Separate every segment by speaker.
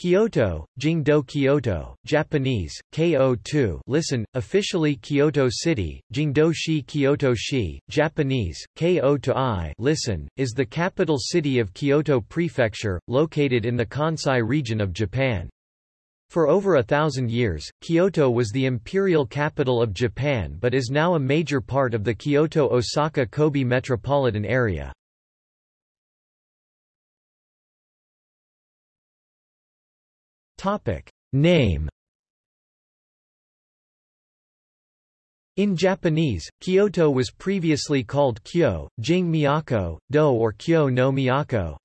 Speaker 1: Kyoto, Jingdo Kyoto, Japanese, KO2 listen, officially Kyoto City, Jingdo-shi Kyoto-shi, Japanese, Ko-to-I listen, is the capital city of Kyoto Prefecture, located in the Kansai region of Japan. For over a thousand years, Kyoto was the imperial capital of Japan but is now a major part of the Kyoto-Osaka-Kobe metropolitan area. Topic. Name In Japanese, Kyoto was previously called Kyo, Jing Miyako, Do or Kyo no Miyako.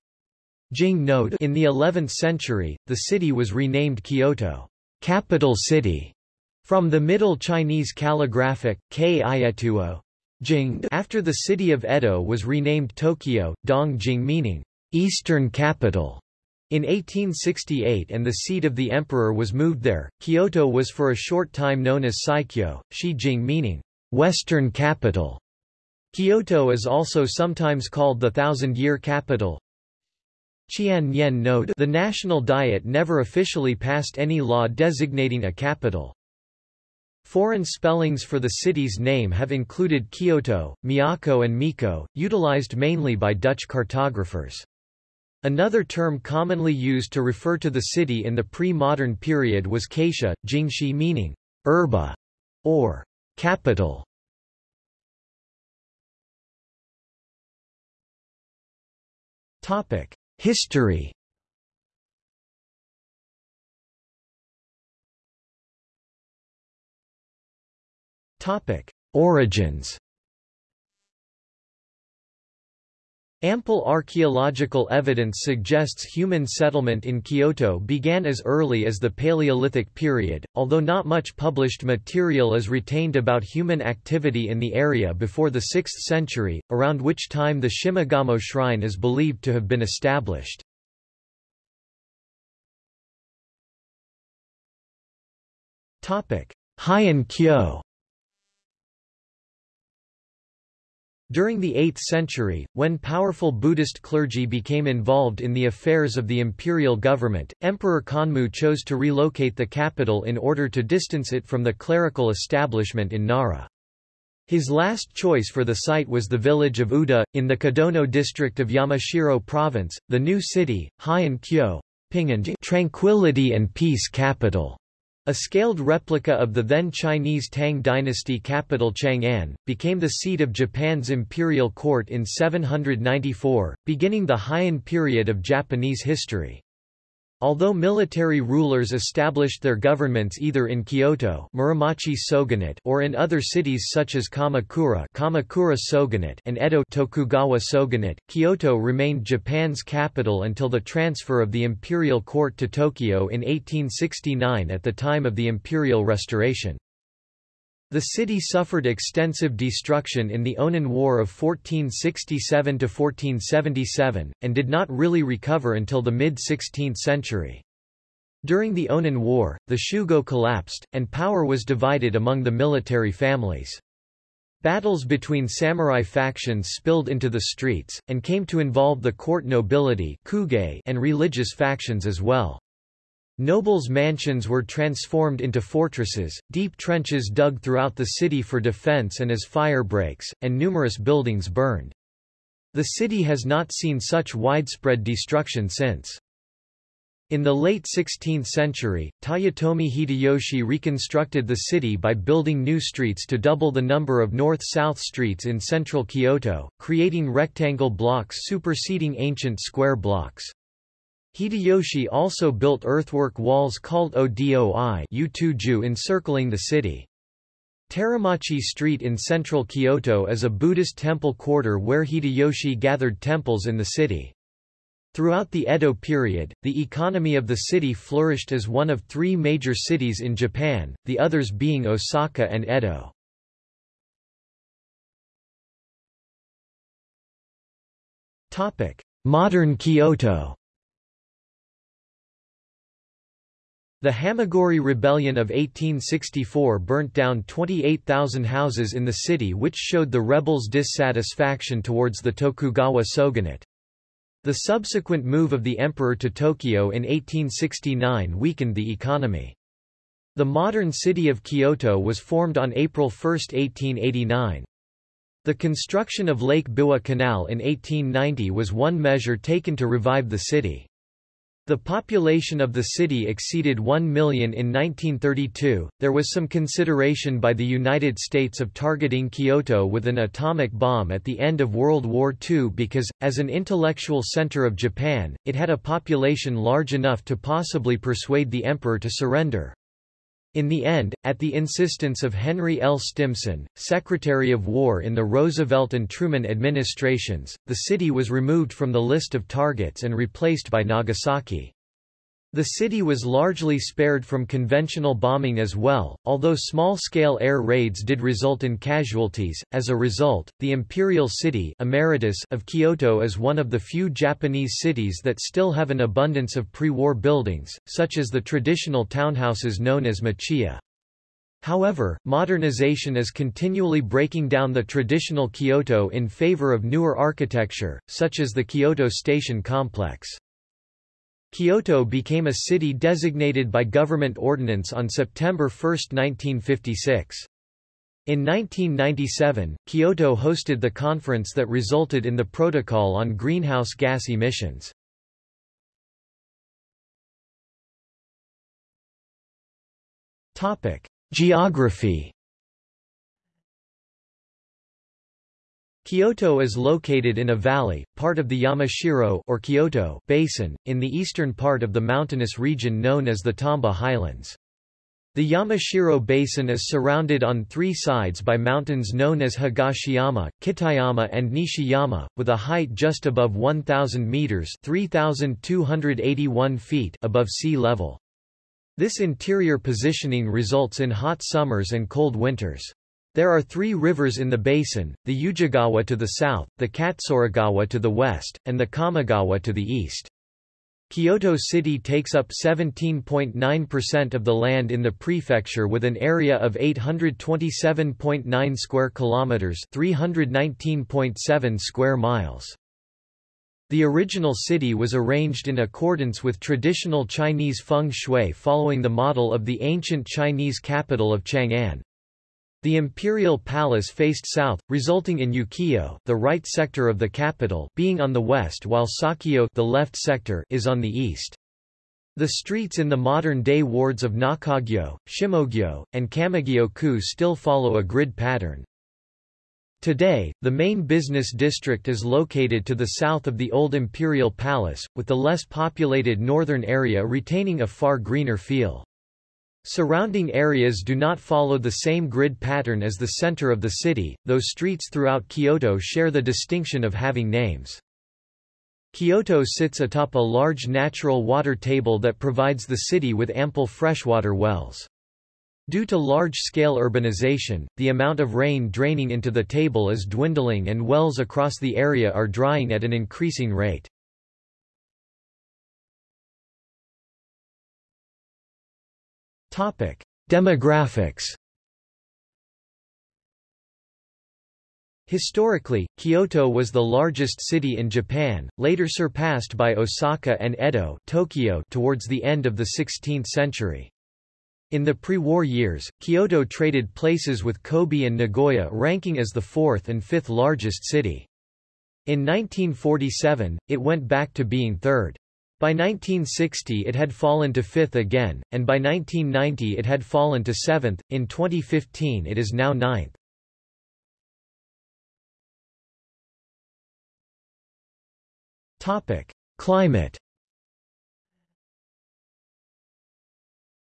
Speaker 1: Jing no In the 11th century, the city was renamed Kyoto, capital city, from the Middle Chinese calligraphic, K Jing after the city of Edo was renamed Tokyo, Dongjing meaning, eastern capital. In 1868 and the seat of the emperor was moved there, Kyoto was for a short time known as Saikyo, Shijing meaning, western capital. Kyoto is also sometimes called the thousand-year capital. Qian Nian note The national diet never officially passed any law designating a capital. Foreign spellings for the city's name have included Kyoto, Miyako and Miko, utilized mainly by Dutch cartographers. Another term commonly used to refer to the city in the pre-modern period was Kaisha, Jingxi meaning urba or capital. Topic: History. Topic: Origins. Ample archaeological evidence suggests human settlement in Kyoto began as early as the Paleolithic period, although not much published material is retained about human activity in the area before the 6th century, around which time the Shimogamo shrine is believed to have been established. Heian Kyo During the 8th century, when powerful Buddhist clergy became involved in the affairs of the imperial government, Emperor Kanmu chose to relocate the capital in order to distance it from the clerical establishment in Nara. His last choice for the site was the village of Uda, in the Kadono district of Yamashiro province, the new city, Heian Kyo, tranquility and peace capital. A scaled replica of the then Chinese Tang dynasty capital Chang'an, became the seat of Japan's imperial court in 794, beginning the Heian period of Japanese history. Although military rulers established their governments either in Kyoto Muromachi Shogunate or in other cities such as Kamakura Kamakura Shogunate and Edo Tokugawa Shogunate, Kyoto remained Japan's capital until the transfer of the imperial court to Tokyo in 1869 at the time of the imperial restoration. The city suffered extensive destruction in the Onin War of 1467–1477, and did not really recover until the mid-16th century. During the Onin War, the Shugo collapsed, and power was divided among the military families. Battles between samurai factions spilled into the streets, and came to involve the court nobility and religious factions as well. Nobles' mansions were transformed into fortresses, deep trenches dug throughout the city for defense and as fire breaks, and numerous buildings burned. The city has not seen such widespread destruction since. In the late 16th century, Toyotomi Hideyoshi reconstructed the city by building new streets to double the number of north-south streets in central Kyoto, creating rectangle blocks superseding ancient square blocks. Hideyoshi also built earthwork walls called Odoi encircling the city. Teramachi Street in central Kyoto is a Buddhist temple quarter where Hideyoshi gathered temples in the city. Throughout the Edo period, the economy of the city flourished as one of three major cities in Japan, the others being Osaka and Edo. Modern Kyoto The Hamaguri Rebellion of 1864 burnt down 28,000 houses in the city which showed the rebels' dissatisfaction towards the Tokugawa shogunate. The subsequent move of the emperor to Tokyo in 1869 weakened the economy. The modern city of Kyoto was formed on April 1, 1889. The construction of Lake Biwa Canal in 1890 was one measure taken to revive the city. The population of the city exceeded 1 million in 1932. There was some consideration by the United States of targeting Kyoto with an atomic bomb at the end of World War II because, as an intellectual center of Japan, it had a population large enough to possibly persuade the emperor to surrender. In the end, at the insistence of Henry L. Stimson, Secretary of War in the Roosevelt and Truman administrations, the city was removed from the list of targets and replaced by Nagasaki. The city was largely spared from conventional bombing as well, although small-scale air raids did result in casualties. As a result, the imperial city emeritus of Kyoto is one of the few Japanese cities that still have an abundance of pre-war buildings, such as the traditional townhouses known as machiya. However, modernization is continually breaking down the traditional Kyoto in favor of newer architecture, such as the Kyoto Station complex. Kyoto became a city designated by government ordinance on September 1, 1956. In 1997, Kyoto hosted the conference that resulted in the Protocol on Greenhouse Gas Emissions. Geography Kyoto is located in a valley, part of the Yamashiro or Kyoto basin, in the eastern part of the mountainous region known as the Tamba Highlands. The Yamashiro Basin is surrounded on three sides by mountains known as Higashiyama, Kitayama and Nishiyama, with a height just above 1,000 meters (3,281 feet) above sea level. This interior positioning results in hot summers and cold winters. There are three rivers in the basin, the Ujigawa to the south, the Katsuragawa to the west, and the Kamogawa to the east. Kyoto City takes up 17.9% of the land in the prefecture with an area of 827.9 square kilometers, 319.7 square miles. The original city was arranged in accordance with traditional Chinese feng shui following the model of the ancient Chinese capital of Chang'an. The imperial palace faced south, resulting in Ukyo, the right sector of the capital, being on the west while Sakyo, the left sector, is on the east. The streets in the modern-day wards of Nakagyo, Shimogyo, and Kamigyo-ku still follow a grid pattern. Today, the main business district is located to the south of the old imperial palace, with the less populated northern area retaining a far greener feel. Surrounding areas do not follow the same grid pattern as the center of the city, though streets throughout Kyoto share the distinction of having names. Kyoto sits atop a large natural water table that provides the city with ample freshwater wells. Due to large-scale urbanization, the amount of rain draining into the table is dwindling and wells across the area are drying at an increasing rate. Topic: Demographics. Historically, Kyoto was the largest city in Japan, later surpassed by Osaka and Edo Tokyo towards the end of the 16th century. In the pre-war years, Kyoto traded places with Kobe and Nagoya ranking as the fourth and fifth largest city. In 1947, it went back to being third. By 1960 it had fallen to fifth again, and by 1990 it had fallen to seventh, in 2015 it is now ninth. Climate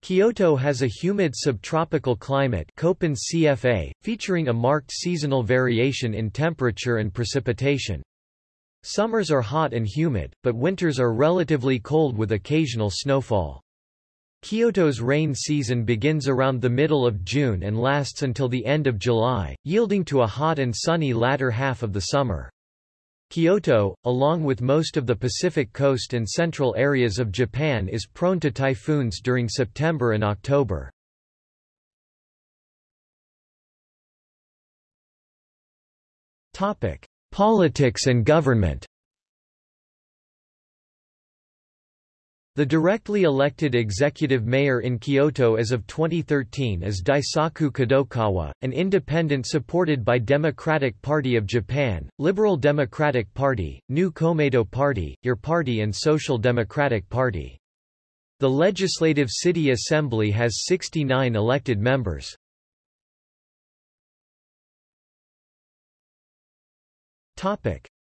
Speaker 1: Kyoto has a humid subtropical climate Köppen CFA, featuring a marked seasonal variation in temperature and precipitation. Summers are hot and humid, but winters are relatively cold with occasional snowfall. Kyoto's rain season begins around the middle of June and lasts until the end of July, yielding to a hot and sunny latter half of the summer. Kyoto, along with most of the Pacific coast and central areas of Japan is prone to typhoons during September and October. Politics and government The directly elected executive mayor in Kyoto as of 2013 is Daisaku Kadokawa, an independent supported by Democratic Party of Japan, Liberal Democratic Party, New Komeito Party, Your Party and Social Democratic Party. The Legislative City Assembly has 69 elected members.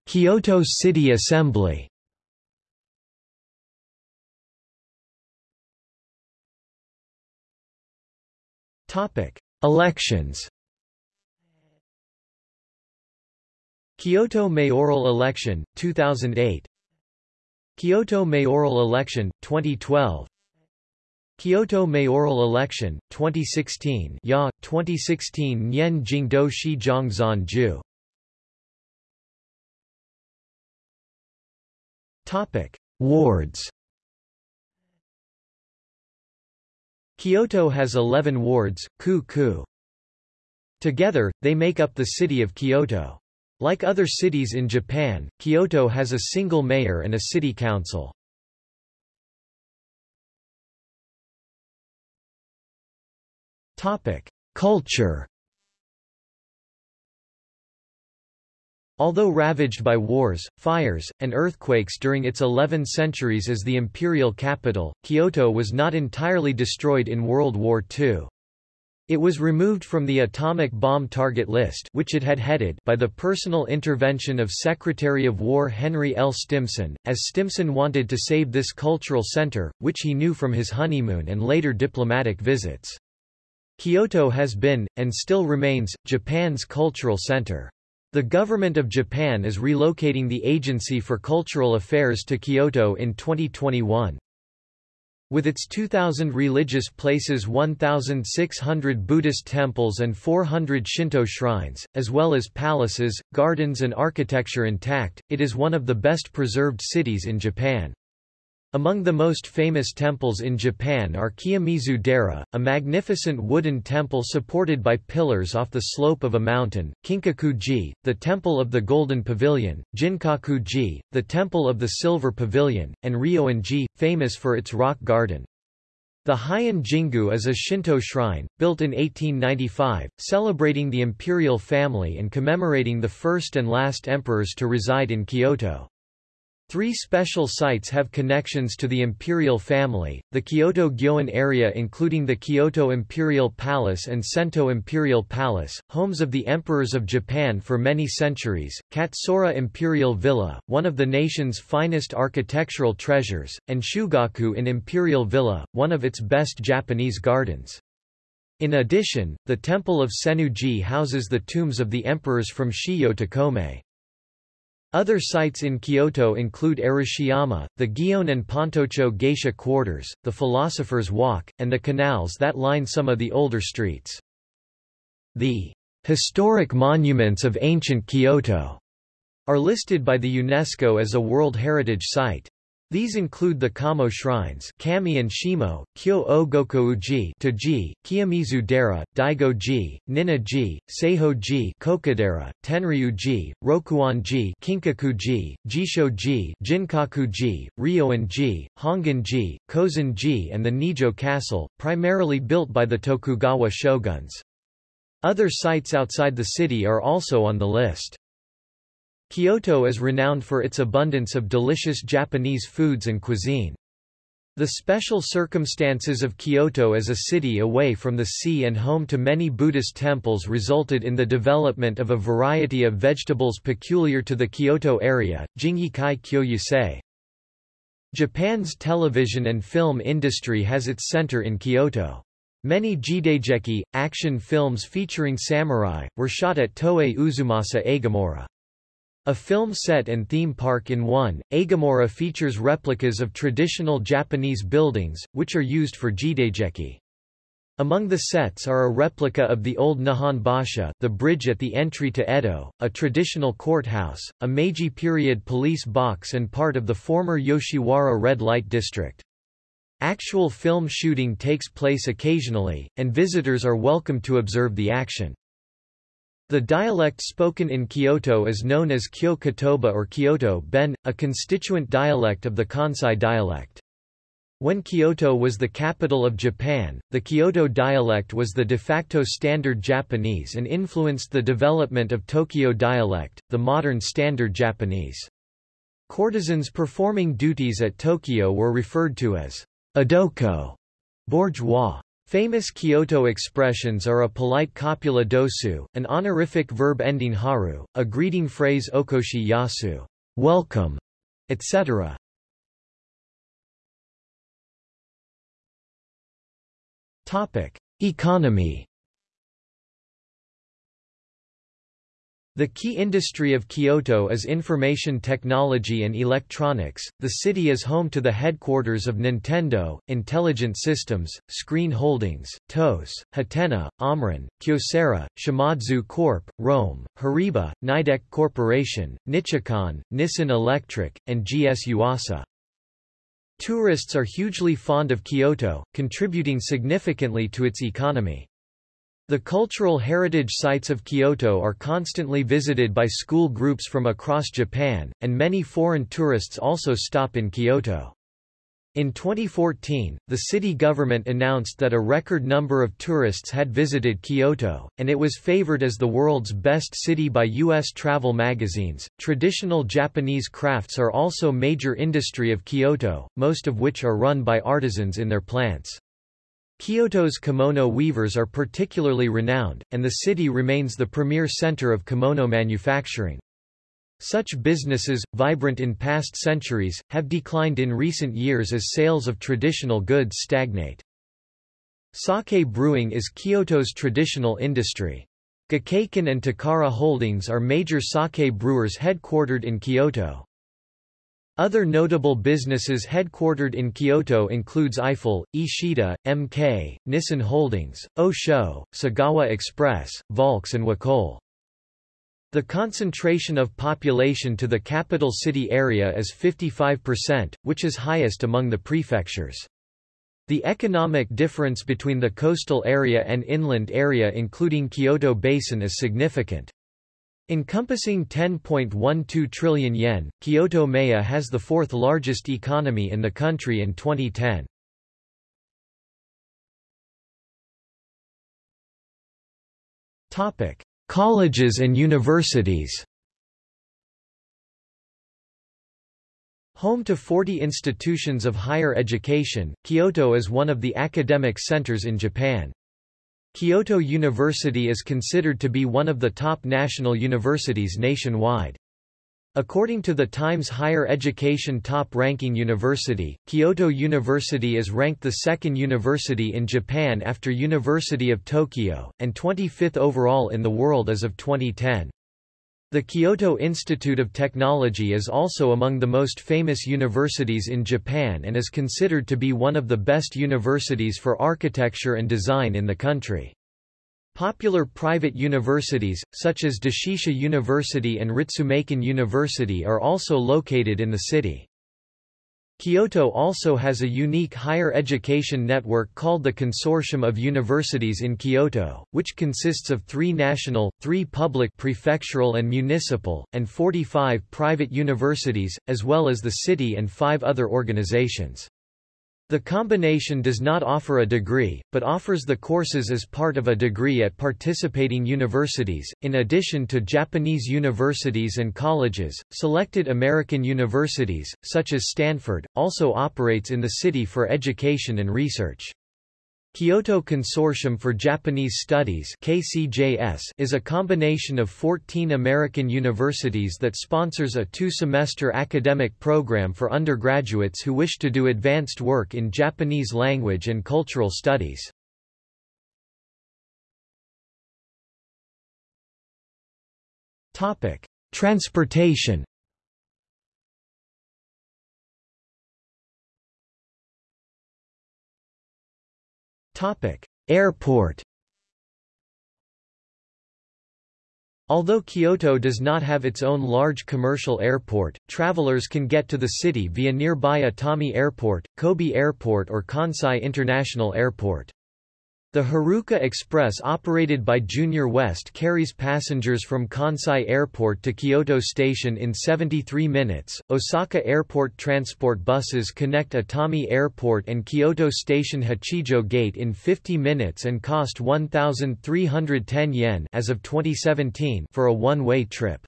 Speaker 1: Kyoto City Assembly Topic: Elections. Kyoto mayoral election 2008. Kyoto mayoral election 2012. Kyoto mayoral election 2016. Ya 2016 Nyen Jingdo Shi Zhongzan Topic: Wards. Kyoto has 11 wards, ku-ku. Together, they make up the city of Kyoto. Like other cities in Japan, Kyoto has a single mayor and a city council. Topic: Culture Although ravaged by wars, fires, and earthquakes during its 11 centuries as the imperial capital, Kyoto was not entirely destroyed in World War II. It was removed from the atomic bomb target list which it had headed by the personal intervention of Secretary of War Henry L. Stimson, as Stimson wanted to save this cultural center, which he knew from his honeymoon and later diplomatic visits. Kyoto has been, and still remains, Japan's cultural center. The government of Japan is relocating the Agency for Cultural Affairs to Kyoto in 2021. With its 2,000 religious places 1,600 Buddhist temples and 400 Shinto shrines, as well as palaces, gardens and architecture intact, it is one of the best preserved cities in Japan. Among the most famous temples in Japan are Kiyomizu Dera, a magnificent wooden temple supported by pillars off the slope of a mountain, Kinkaku-ji, the Temple of the Golden Pavilion, Ginkaku-ji, the Temple of the Silver Pavilion, and Ryoan-ji, famous for its rock garden. The Heian Jingu is a Shinto shrine, built in 1895, celebrating the imperial family and commemorating the first and last emperors to reside in Kyoto. Three special sites have connections to the imperial family, the Kyoto Gyoen area including the Kyoto Imperial Palace and Sento Imperial Palace, homes of the emperors of Japan for many centuries, Katsura Imperial Villa, one of the nation's finest architectural treasures, and Shugakuin Imperial Villa, one of its best Japanese gardens. In addition, the Temple of Sennyu-ji houses the tombs of the emperors from Shijo to Komei. Other sites in Kyoto include Arashiyama, the Gion and Pontocho geisha quarters, the Philosopher's Walk, and the canals that line some of the older streets. The historic monuments of ancient Kyoto are listed by the UNESCO as a World Heritage Site. These include the Kamo shrines Kami and Shimo, Kyo o Gokouji Toji, Kiyomizu Dera, Daigo-ji, Ninna-ji, Seiho-ji Kokadera, Tenryu-ji, Rokuon-ji Kinkaku-ji, Jisho-ji Ginkaku-ji, Ryoan-ji, Hongan-ji, Kozen-ji and the Nijo Castle, primarily built by the Tokugawa shoguns. Other sites outside the city are also on the list. Kyoto is renowned for its abundance of delicious Japanese foods and cuisine. The special circumstances of Kyoto as a city away from the sea and home to many Buddhist temples resulted in the development of a variety of vegetables peculiar to the Kyoto area, Jingikai Kyoyusei. Japan's television and film industry has its center in Kyoto. Many jidaigeki, action films featuring samurai, were shot at Toei Uzumasa Eigamura. A film set and theme park in one, Eigamura features replicas of traditional Japanese buildings, which are used for jidaigeki. Among the sets are a replica of the old Nihon Basha the bridge at the entry to Edo, a traditional courthouse, a Meiji period police box and part of the former Yoshiwara red light district. Actual film shooting takes place occasionally, and visitors are welcome to observe the action. The dialect spoken in Kyoto is known as Kyo Kotoba or Kyoto Ben, a constituent dialect of the Kansai dialect. When Kyoto was the capital of Japan, the Kyoto dialect was the de facto standard Japanese and influenced the development of Tokyo dialect, the modern standard Japanese. Courtesans performing duties at Tokyo were referred to as adoko, bourgeois. Famous Kyoto expressions are a polite copula dosu, an honorific verb ending haru, a greeting phrase okoshi yasu, welcome, etc. Topic: Economy The key industry of Kyoto is information technology and electronics. The city is home to the headquarters of Nintendo, Intelligent Systems, Screen Holdings, Tose, Hatena, Omron, Kyocera, Shimadzu Corp., Rohm, Horiba, Nidec Corporation, Nichicon, Nissin Electric, and GS Yuasa. Tourists are hugely fond of Kyoto, contributing significantly to its economy. The cultural heritage sites of Kyoto are constantly visited by school groups from across Japan, and many foreign tourists also stop in Kyoto. In 2014, the city government announced that a record number of tourists had visited Kyoto, and it was favored as the world's best city by U.S. travel magazines. Traditional Japanese crafts are also major industry of Kyoto, most of which are run by artisans in their plants. Kyoto's kimono weavers are particularly renowned, and the city remains the premier center of kimono manufacturing. Such businesses, vibrant in past centuries, have declined in recent years as sales of traditional goods stagnate. Sake brewing is Kyoto's traditional industry. Gekkeikan and Takara Holdings are major sake brewers headquartered in Kyoto. Other notable businesses headquartered in Kyoto includes Eiffel, Ishida, MK, Nissan Holdings, Osho, Sagawa Express, Volks and Wacoal. The concentration of population to the capital city area is 55%, which is highest among the prefectures. The economic difference between the coastal area and inland area including Kyoto Basin is significant. Encompassing 10.12 trillion yen, Kyoto Maya has the fourth largest economy in the country in 2010. Topic: Colleges and universities Home to 40 institutions of higher education, Kyoto is one of the academic centers in Japan. Kyoto University is considered to be one of the top national universities nationwide. According to the Times Higher Education Top Ranking University, Kyoto University is ranked the second university in Japan after University of Tokyo, and 25th overall in the world as of 2010. The Kyoto Institute of Technology is also among the most famous universities in Japan and is considered to be one of the best universities for architecture and design in the country. Popular private universities, such as Doshisha University and Ritsumeikan University are also located in the city. Kyoto also has a unique higher education network called the Consortium of Universities in Kyoto, which consists of three national, three public prefectural and municipal, and 45 private universities, as well as the city and five other organizations. The combination does not offer a degree, but offers the courses as part of a degree at participating universities. In addition to Japanese universities and colleges, selected American universities, such as Stanford, also operates in the city for education and research. Kyoto Consortium for Japanese Studies KCJS is a combination of 14 American universities that sponsors a two-semester academic program for undergraduates who wish to do advanced work in Japanese language and cultural studies. Transportation Airport Although Kyoto does not have its own large commercial airport, travelers can get to the city via nearby Itami Airport, Kobe Airport or Kansai International Airport. The Haruka Express operated by JR West carries passengers from Kansai Airport to Kyoto Station in 73 minutes. Osaka Airport transport buses connect Itami Airport and Kyoto Station Hachijo Gate in 50 minutes and cost 1310 yen as of 2017 for a one-way trip.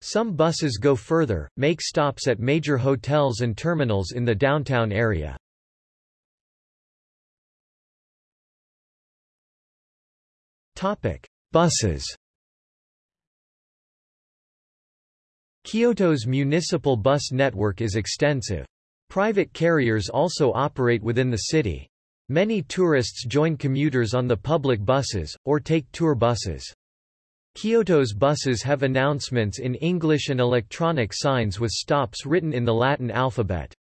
Speaker 1: Some buses go further, make stops at major hotels and terminals in the downtown area. Topic: Buses. Kyoto's municipal bus network is extensive. Private carriers also operate within the city. Many tourists join commuters on the public buses, or take tour buses. Kyoto's buses have announcements in English and electronic signs with stops written in the Latin alphabet.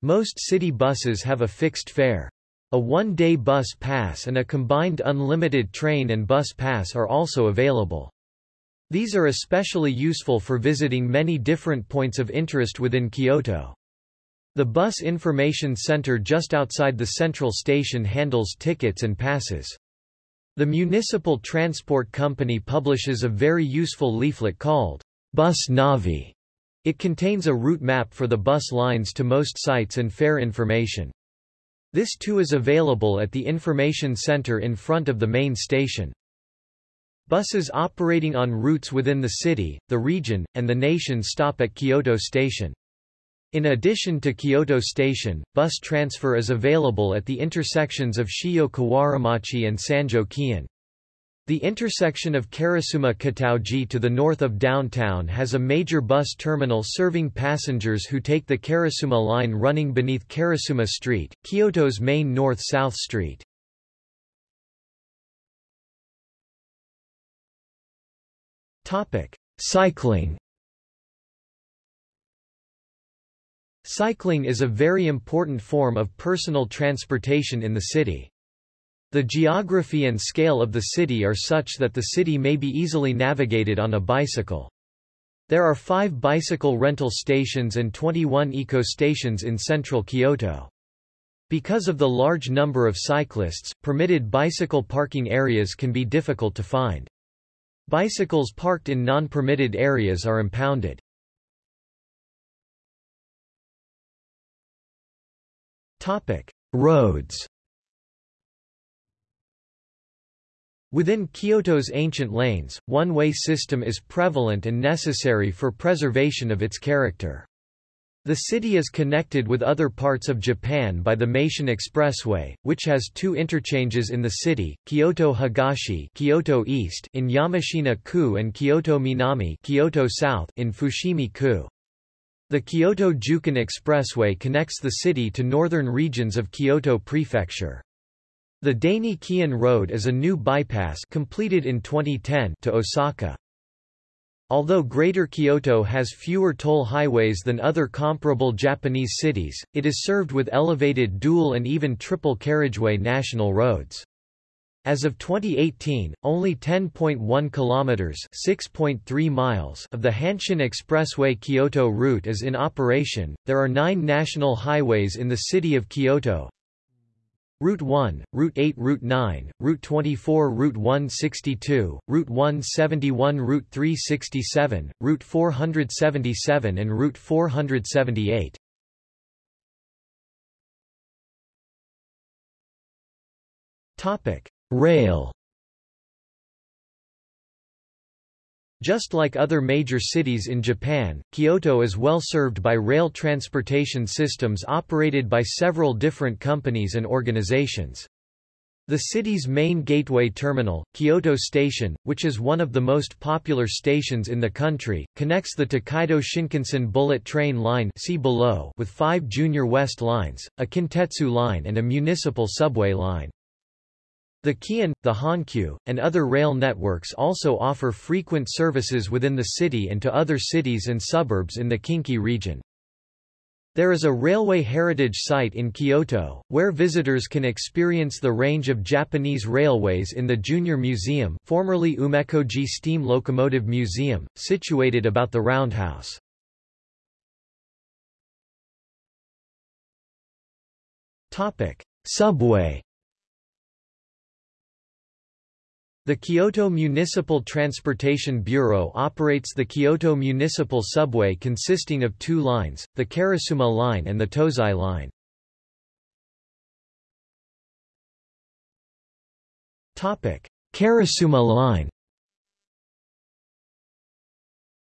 Speaker 1: Most city buses have a fixed fare. A one-day bus pass and a combined unlimited train and bus pass are also available. These are especially useful for visiting many different points of interest within Kyoto. The Bus Information Center just outside the central station handles tickets and passes. The municipal transport company publishes a very useful leaflet called Bus Navi. It contains a route map for the bus lines to most sites and fare information. This too is available at the information center in front of the main station. Buses operating on routes within the city, the region, and the nation stop at Kyoto Station. In addition to Kyoto Station, bus transfer is available at the intersections of Shijo Kawaramachi and Sanjo Keihan. The intersection of Karasuma Kitaoji to the north of downtown has a major bus terminal serving passengers who take the Karasuma line running beneath Karasuma Street, Kyoto's main north-south street. Cycling Cycling is a very important form of personal transportation in the city. The geography and scale of the city are such that the city may be easily navigated on a bicycle. There are five bicycle rental stations and 21 eco-stations in central Kyoto. Because of the large number of cyclists, permitted bicycle parking areas can be difficult to find. Bicycles parked in non-permitted areas are impounded. Topic. Roads Within Kyoto's ancient lanes, one-way system is prevalent and necessary for preservation of its character. The city is connected with other parts of Japan by the Meishin Expressway, which has two interchanges in the city, Kyoto Higashi Kyoto East in Yamashina-ku and Kyoto Minami Kyoto South in Fushimi-ku. The Kyoto-Jukan Expressway connects the city to northern regions of Kyoto Prefecture. The Daini Keihan Road is a new bypass completed in 2010 to Osaka. Although Greater Kyoto has fewer toll highways than other comparable Japanese cities, it is served with elevated dual and even triple carriageway national roads. As of 2018, only 10.1 kilometers (6.3 miles) of the Hanshin Expressway Kyoto route is in operation. There are 9 national highways in the city of Kyoto, Route 1, Route 8 Route 9, Route 24 Route 162, Route 171 Route 367, Route 477 and Route 478. Topic: Rail Just like other major cities in Japan, Kyoto is well served by rail transportation systems operated by several different companies and organizations. The city's main gateway terminal, Kyoto Station, which is one of the most popular stations in the country, connects the Tokaido Shinkansen bullet train line see below with five JR West lines, a Kintetsu line and a municipal subway line. The Keihan, the Hankyu, and other rail networks also offer frequent services within the city and to other cities and suburbs in the Kinki region. There is a railway heritage site in Kyoto, where visitors can experience the range of Japanese railways in the Junior Museum formerly Umekoji Steam Locomotive Museum, situated about the roundhouse. Subway The Kyoto Municipal Transportation Bureau operates the Kyoto Municipal Subway consisting of two lines, the Karasuma Line and the Tozai Line. Karasuma Line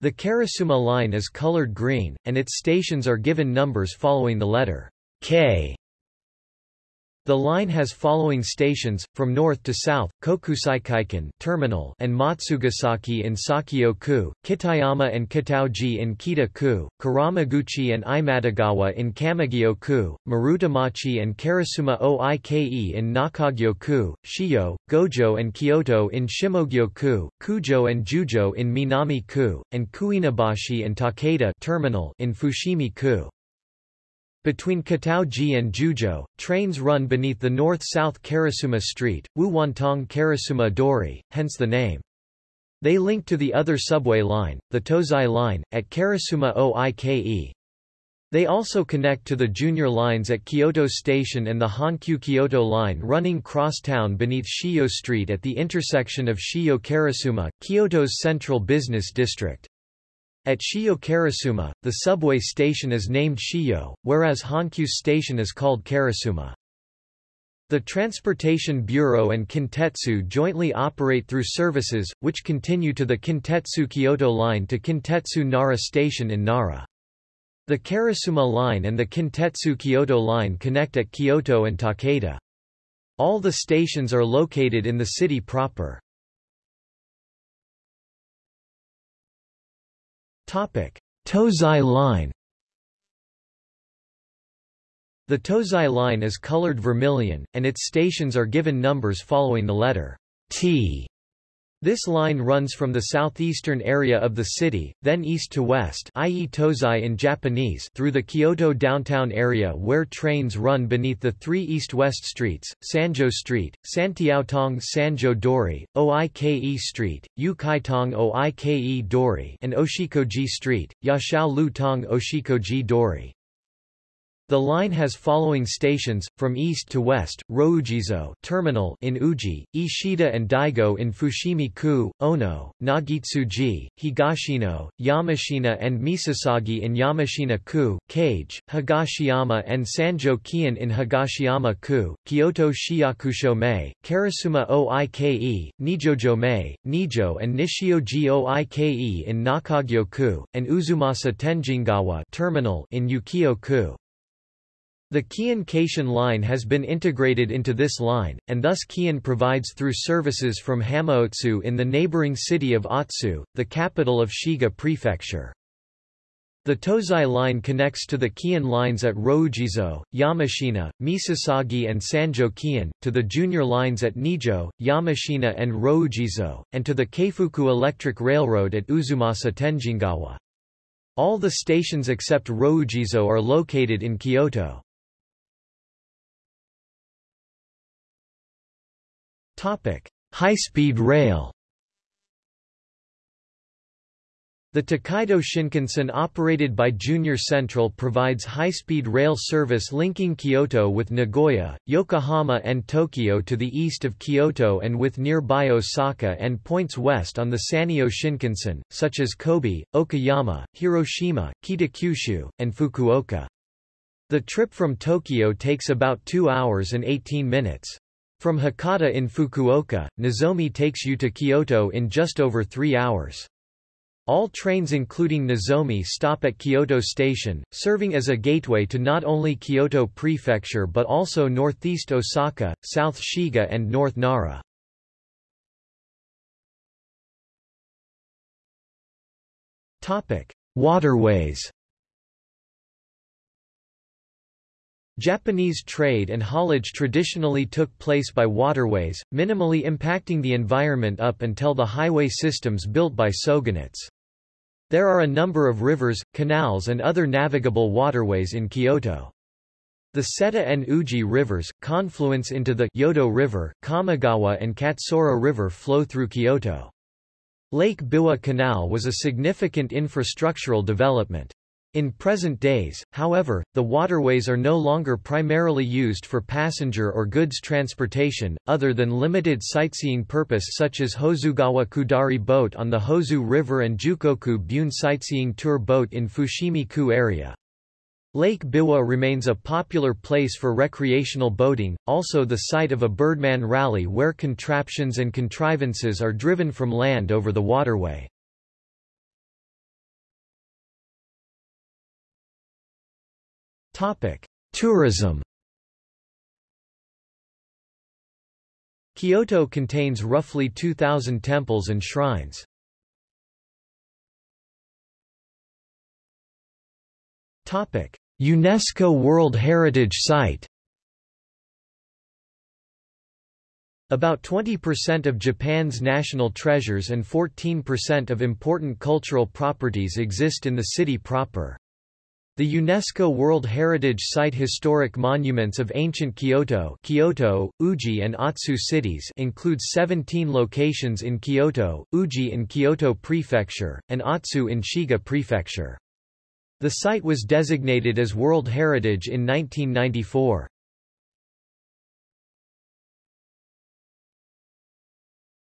Speaker 1: The Karasuma Line is colored green, and its stations are given numbers following the letter K the line has following stations, from north to south, Kokusaikaikan terminal and Matsugasaki in Sakyo-ku, Kitayama and Kitaoji in Kita-ku, Kuramaguchi and Imadegawa in Kamigyo-ku, Marutamachi and Karasuma Oike in Nakagyo-ku, Shijo, Gojo and Kyoto in Shimogyo-ku, Kujo and Jujo in Minami-ku, and Kuinabashi and Takeda terminal in Fushimi-ku. Between Kitaoji and Jujo, trains run beneath the north-south Karasuma Street, Wuwantong Karasuma Dori, hence the name. They link to the other subway line, the Tozai Line, at Karasuma Oike. They also connect to the junior lines at Kyoto Station and the Hankyu Kyoto Line running cross-town beneath Shijo Street at the intersection of Shijo-Karasuma, Kyoto's central business district. At Shijo Karasuma, the subway station is named Shijo, whereas Hankyu's station is called Karasuma. The Transportation Bureau and Kintetsu jointly operate through services, which continue to the Kintetsu Kyoto Line to Kintetsu Nara Station in Nara. The Karasuma Line and the Kintetsu Kyoto Line connect at Kyoto and Takeda. All the stations are located in the city proper. Tozai Line The Tozai Line is colored vermilion, and its stations are given numbers following the letter T. This line runs from the southeastern area of the city, then east to west i.e. Tozai in Japanese through the Kyoto downtown area where trains run beneath the three east-west streets, Sanjo Street, Santiaotong Sanjo Dori, Oike Street, Yukaitong Oike Dori and Oshikoji Street, Yashao Lu Tong Oshikoji Dori. The line has following stations, from east to west, Rokujizo terminal in Uji, Ishida and Daigo in Fushimi-ku, Ono, Nagitsuji, Higashino, Yamashina and Misasagi in Yamashina-ku, Keage, Higashiyama and Sanjo-kion in Higashiyama-ku, Kyoto Shiyakusho-mae, Karasuma Oike, Nijojo-mae, Nijo and Nishioji Oike in Nakagyo-ku, and Uzumasa Tenjingawa terminal in Ukyo-ku. The Keihan Keishin line has been integrated into this line, and thus Keihan provides through services from Hamaotsu in the neighboring city of Otsu, the capital of Shiga Prefecture. The Tozai line connects to the Keihan lines at Rokujizo, Yamashina, Misasagi and Sanjo Keihan, to the junior lines at Nijo, Yamashina and Rokujizo, and to the Keifuku Electric Railroad at Uzumasa Tenjingawa. All the stations except Rokujizo are located in Kyoto. High-speed rail The Tokaido Shinkansen operated by JR Central provides high-speed rail service linking Kyoto with Nagoya, Yokohama and Tokyo to the east of Kyoto and with nearby Osaka and points west on the Sanyo Shinkansen, such as Kobe, Okayama, Hiroshima, Kitakyushu, and Fukuoka. The trip from Tokyo takes about 2 hours and 18 minutes. From Hakata in Fukuoka, Nozomi takes you to Kyoto in just over three hours. All trains including Nozomi stop at Kyoto Station, serving as a gateway to not only Kyoto Prefecture but also northeast Osaka, South Shiga and North Nara. Waterways Japanese trade and haulage traditionally took place by waterways, minimally impacting the environment up until the highway systems built by shogunates. There are a number of rivers, canals and other navigable waterways in Kyoto. The Seta and Uji rivers, confluence into the Yodo River, Kamogawa and Katsura River flow through Kyoto. Lake Biwa Canal was a significant infrastructural development. In present days, however, the waterways are no longer primarily used for passenger or goods transportation, other than limited sightseeing purpose such as Hozugawa Kudari boat on the Hozu River and Jukoku Bune sightseeing tour boat in Fushimi-ku area. Lake Biwa remains a popular place for recreational boating, also the site of a Birdman rally where contraptions and contrivances are driven from land over the waterway. Tourism Kyoto contains roughly 2,000 temples and shrines. Topic: UNESCO World Heritage Site About 20% of Japan's national treasures and 14% of important cultural properties exist in the city proper. The UNESCO World Heritage Site Historic Monuments of Ancient Kyoto, Kyoto, Uji and Otsu cities includes 17 locations in Kyoto, Uji in Kyoto Prefecture, and Otsu in Shiga Prefecture. The site was designated as World Heritage in 1994.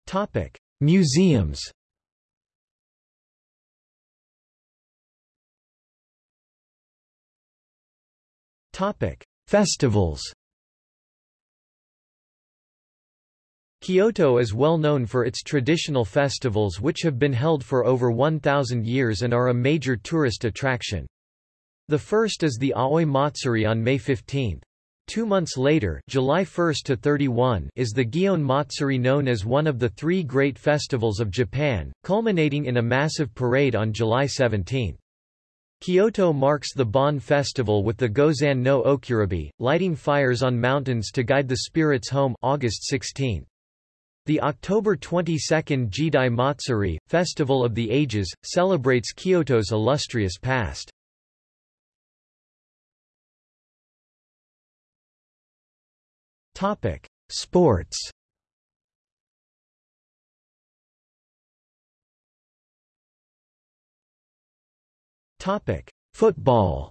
Speaker 1: Topic: Museums Topic: Festivals. Kyoto is well known for its traditional festivals which have been held for over 1,000 years and are a major tourist attraction. The first is the Aoi Matsuri on May 15. Two months later July 1 to 31 is the Gion Matsuri known as one of the three great festivals of Japan, culminating in a massive parade on July 17. Kyoto marks the Bon festival with the Gozan no Okuribi, lighting fires on mountains to guide the spirits home August 16. The October 22 Jidai Matsuri, Festival of the Ages, celebrates Kyoto's illustrious past. Sports Football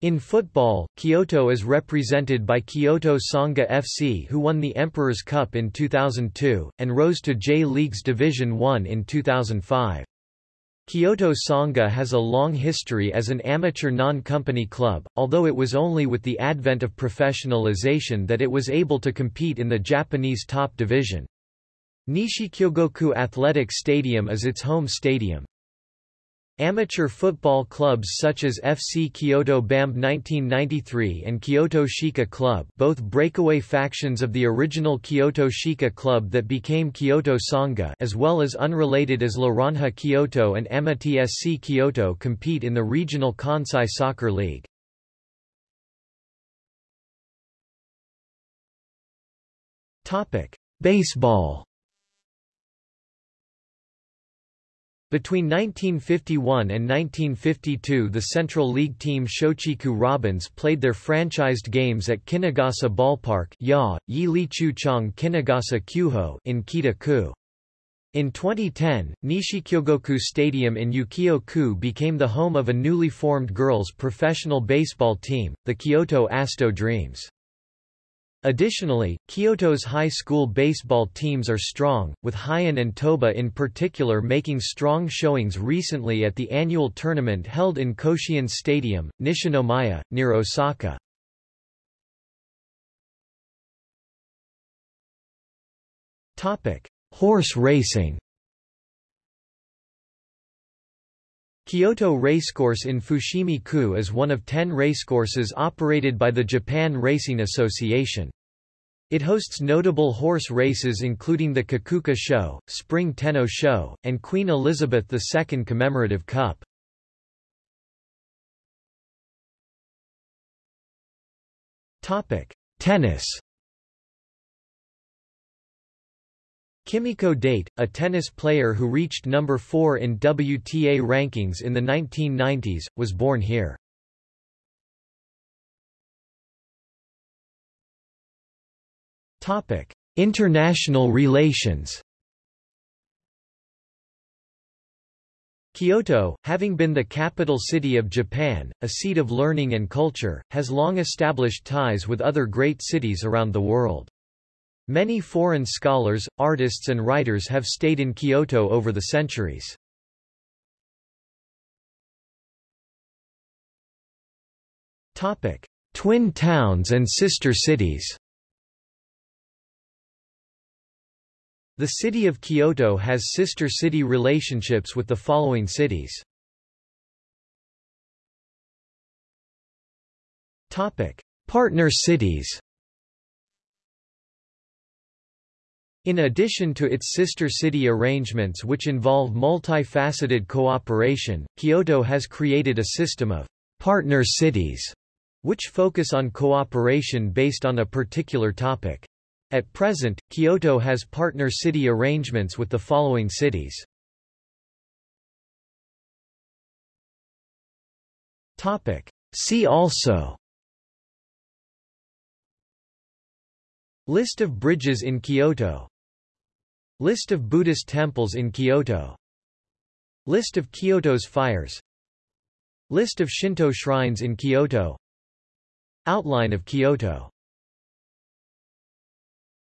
Speaker 1: In football, Kyoto is represented by Kyoto Sanga FC who won the Emperor's Cup in 2002, and rose to J-League's Division 1 in 2005. Kyoto Sanga has a long history as an amateur non-company club, although it was only with the advent of professionalization that it was able to compete in the Japanese top division. Nishikyogoku Athletic Stadium is its home stadium. Amateur football clubs such as FC Kyoto BAMB 1993 and Kyoto Shiko Club both breakaway factions of the original Kyoto Shiko Club that became Kyoto Sanga as well as unrelated as Laranja Kyoto and Amitie SC Kyoto compete in the regional Kansai Soccer League. Baseball Between 1951 and 1952 the Central League team Shochiku Robins played their franchised games at Kinugasa Ballpark ya, Yi Li Chong Kinugasa Kyujo in Kita-ku. In 2010, Nishikyogoku Stadium in Ukyo-ku became the home of a newly formed girls' professional baseball team, the Kyoto Asto Dreams. Additionally, Kyoto's high school baseball teams are strong, with Heian and Toba in particular making strong showings recently at the annual tournament held in Koshien Stadium, Nishinomiya, near Osaka. Horse racing Kyoto Racecourse in Fushimi-ku is one of ten racecourses operated by the Japan Racing Association. It hosts notable horse races including the Kikuka Sho, Spring Tenno Sho, and Queen Elizabeth II Commemorative Cup. Tennis Kimiko Date, a tennis player who reached number 4 in WTA rankings in the 1990s, was born here. Topic: International relations Kyoto, having been the capital city of Japan, a seat of learning and culture, has long established ties with other great cities around the world. Many foreign scholars, artists and writers have stayed in Kyoto over the centuries. Twin towns and sister cities The city of Kyoto has sister city relationships with the following cities. Partner cities In addition to its sister city arrangements which involve multifaceted cooperation, Kyoto has created a system of partner cities which focus on cooperation based on a particular topic. At present, Kyoto has partner city arrangements with the following cities. Topic. See also List of bridges in Kyoto List of Buddhist temples in Kyoto. List of Kyoto's fires. List of Shinto shrines in Kyoto. Outline of Kyoto